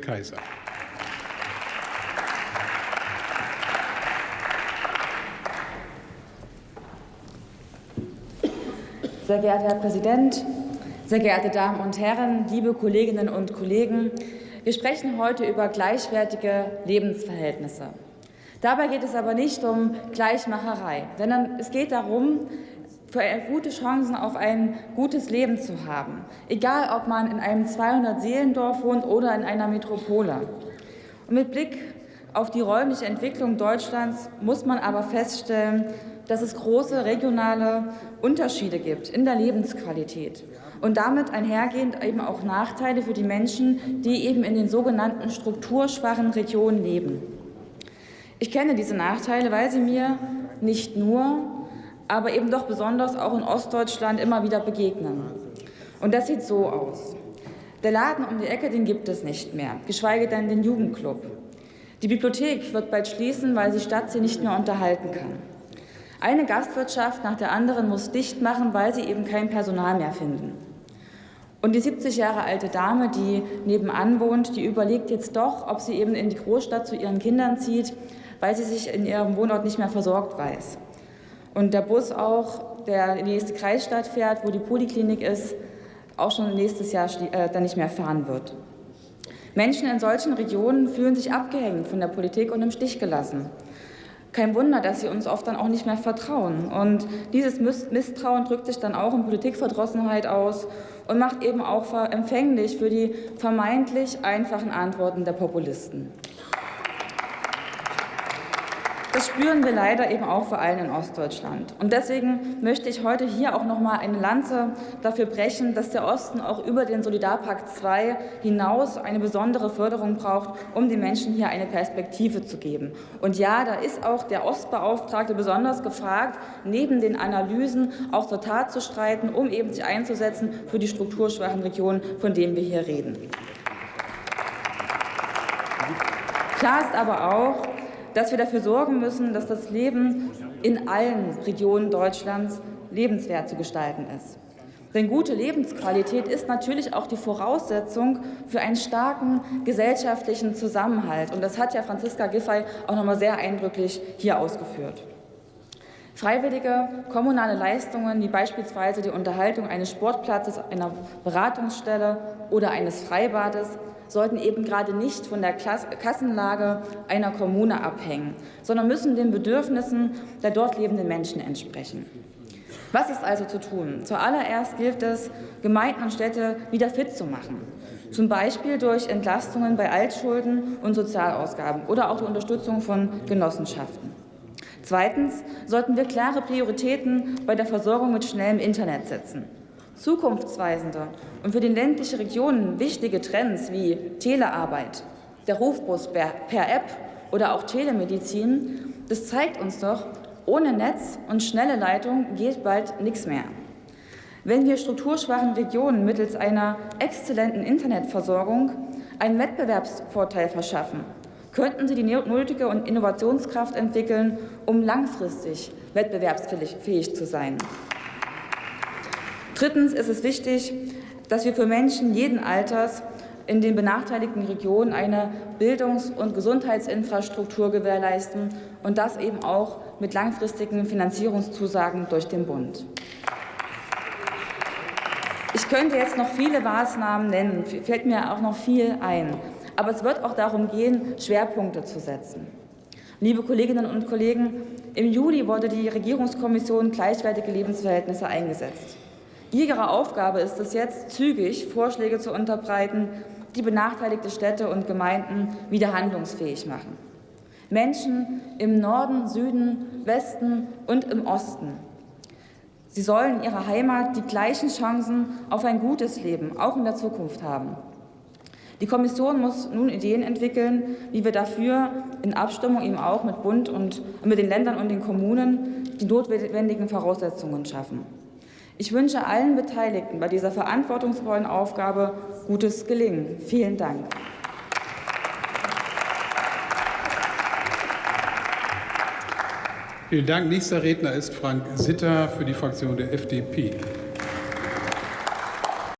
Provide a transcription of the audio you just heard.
Kaiser. Sehr geehrter Herr Präsident, sehr geehrte Damen und Herren, liebe Kolleginnen und Kollegen! Wir sprechen heute über gleichwertige Lebensverhältnisse. Dabei geht es aber nicht um Gleichmacherei, sondern es geht darum, für gute Chancen auf ein gutes Leben zu haben, egal ob man in einem 200-Seelendorf wohnt oder in einer Metropole. Und mit Blick auf die räumliche Entwicklung Deutschlands muss man aber feststellen, dass es große regionale Unterschiede gibt in der Lebensqualität und damit einhergehend eben auch Nachteile für die Menschen, die eben in den sogenannten strukturschwachen Regionen leben. Ich kenne diese Nachteile, weil sie mir nicht nur, aber eben doch besonders auch in Ostdeutschland immer wieder begegnen. Und das sieht so aus. Der Laden um die Ecke, den gibt es nicht mehr, geschweige denn den Jugendclub. Die Bibliothek wird bald schließen, weil die Stadt sie nicht mehr unterhalten kann. Eine Gastwirtschaft nach der anderen muss dicht machen, weil sie eben kein Personal mehr finden. Und die 70 Jahre alte Dame, die nebenan wohnt, die überlegt jetzt doch, ob sie eben in die Großstadt zu ihren Kindern zieht, weil sie sich in ihrem Wohnort nicht mehr versorgt weiß. Und der Bus auch, der in die nächste Kreisstadt fährt, wo die Poliklinik ist, auch schon nächstes Jahr äh, dann nicht mehr fahren wird. Menschen in solchen Regionen fühlen sich abgehängt von der Politik und im Stich gelassen. Kein Wunder, dass sie uns oft dann auch nicht mehr vertrauen. Und dieses Misstrauen drückt sich dann auch in Politikverdrossenheit aus und macht eben auch empfänglich für die vermeintlich einfachen Antworten der Populisten. Das spüren wir leider eben auch vor allem in Ostdeutschland. Und deswegen möchte ich heute hier auch noch mal eine Lanze dafür brechen, dass der Osten auch über den Solidarpakt II hinaus eine besondere Förderung braucht, um den Menschen hier eine Perspektive zu geben. Und ja, da ist auch der Ostbeauftragte besonders gefragt, neben den Analysen auch zur Tat zu streiten, um eben sich einzusetzen für die strukturschwachen Regionen, von denen wir hier reden. Klar ist aber auch, dass wir dafür sorgen müssen, dass das Leben in allen Regionen Deutschlands lebenswert zu gestalten ist. Denn gute Lebensqualität ist natürlich auch die Voraussetzung für einen starken gesellschaftlichen Zusammenhalt. Und das hat ja Franziska Giffey auch noch mal sehr eindrücklich hier ausgeführt. Freiwillige kommunale Leistungen, wie beispielsweise die Unterhaltung eines Sportplatzes, einer Beratungsstelle oder eines Freibades, sollten eben gerade nicht von der Kassenlage einer Kommune abhängen, sondern müssen den Bedürfnissen der dort lebenden Menschen entsprechen. Was ist also zu tun? Zuallererst gilt es, Gemeinden und Städte wieder fit zu machen, zum Beispiel durch Entlastungen bei Altschulden und Sozialausgaben oder auch die Unterstützung von Genossenschaften. Zweitens sollten wir klare Prioritäten bei der Versorgung mit schnellem Internet setzen. Zukunftsweisende und für die ländliche Regionen wichtige Trends wie Telearbeit, der Rufbus per App oder auch Telemedizin, das zeigt uns doch, ohne Netz und schnelle Leitung geht bald nichts mehr. Wenn wir strukturschwachen Regionen mittels einer exzellenten Internetversorgung einen Wettbewerbsvorteil verschaffen, könnten sie die nötige und Innovationskraft entwickeln, um langfristig wettbewerbsfähig zu sein. Drittens ist es wichtig, dass wir für Menschen jeden Alters in den benachteiligten Regionen eine Bildungs- und Gesundheitsinfrastruktur gewährleisten und das eben auch mit langfristigen Finanzierungszusagen durch den Bund. Ich könnte jetzt noch viele Maßnahmen nennen, fällt mir auch noch viel ein. Aber es wird auch darum gehen, Schwerpunkte zu setzen. Liebe Kolleginnen und Kollegen, im Juli wurde die Regierungskommission Gleichwertige Lebensverhältnisse eingesetzt. Ihre Aufgabe ist es jetzt, zügig Vorschläge zu unterbreiten, die benachteiligte Städte und Gemeinden wieder handlungsfähig machen. Menschen im Norden, Süden, Westen und im Osten. Sie sollen in ihrer Heimat die gleichen Chancen auf ein gutes Leben, auch in der Zukunft haben. Die Kommission muss nun Ideen entwickeln, wie wir dafür in Abstimmung eben auch mit Bund und mit den Ländern und den Kommunen die notwendigen Voraussetzungen schaffen. Ich wünsche allen Beteiligten bei dieser verantwortungsvollen Aufgabe gutes Gelingen. Vielen Dank. Vielen Dank. Nächster Redner ist Frank Sitter für die Fraktion der FDP.